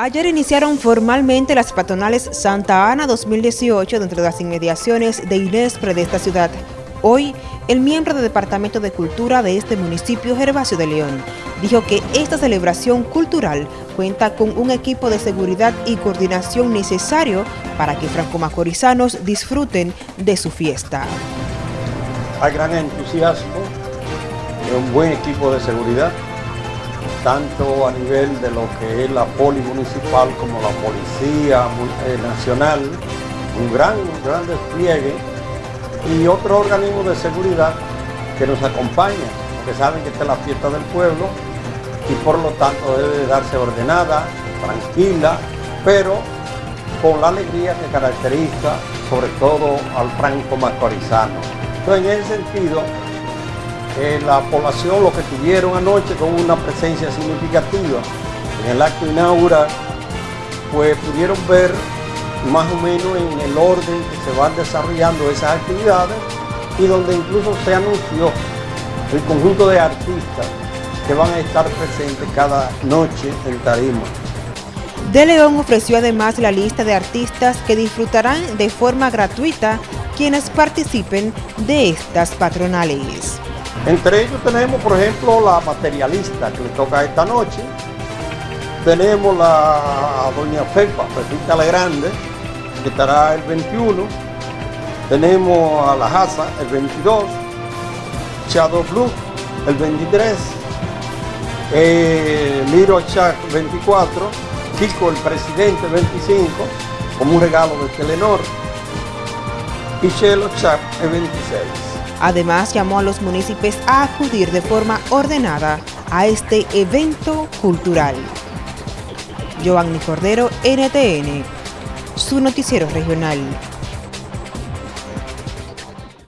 Ayer iniciaron formalmente las patronales Santa Ana 2018 dentro de las inmediaciones de Inespre de esta ciudad. Hoy, el miembro del Departamento de Cultura de este municipio, Gervasio de León, dijo que esta celebración cultural cuenta con un equipo de seguridad y coordinación necesario para que franco-macorizanos disfruten de su fiesta. Hay gran entusiasmo, un buen equipo de seguridad, tanto a nivel de lo que es la poli municipal como la policía eh, nacional, un gran, gran despliegue y otros organismos de seguridad que nos acompañan, porque saben que esta es la fiesta del pueblo y por lo tanto debe darse ordenada, tranquila, pero con la alegría que caracteriza sobre todo al franco macorizano. Entonces en ese sentido la población, lo que tuvieron anoche con una presencia significativa en el acto inaugural, pues pudieron ver más o menos en el orden que se van desarrollando esas actividades y donde incluso se anunció el conjunto de artistas que van a estar presentes cada noche en Tarima. De León ofreció además la lista de artistas que disfrutarán de forma gratuita quienes participen de estas patronales. Entre ellos tenemos, por ejemplo, la materialista que le toca esta noche. Tenemos la doña Fepa, Pepita Grande, que estará el 21. Tenemos a la Jaza el 22. Shadow Blue el 23. Eh, Miro Chac 24. Chico el presidente el 25, como un regalo de Telenor. Y Chelo Chac el 26. Además, llamó a los municipios a acudir de forma ordenada a este evento cultural. Giovanni Cordero, NTN, su noticiero regional.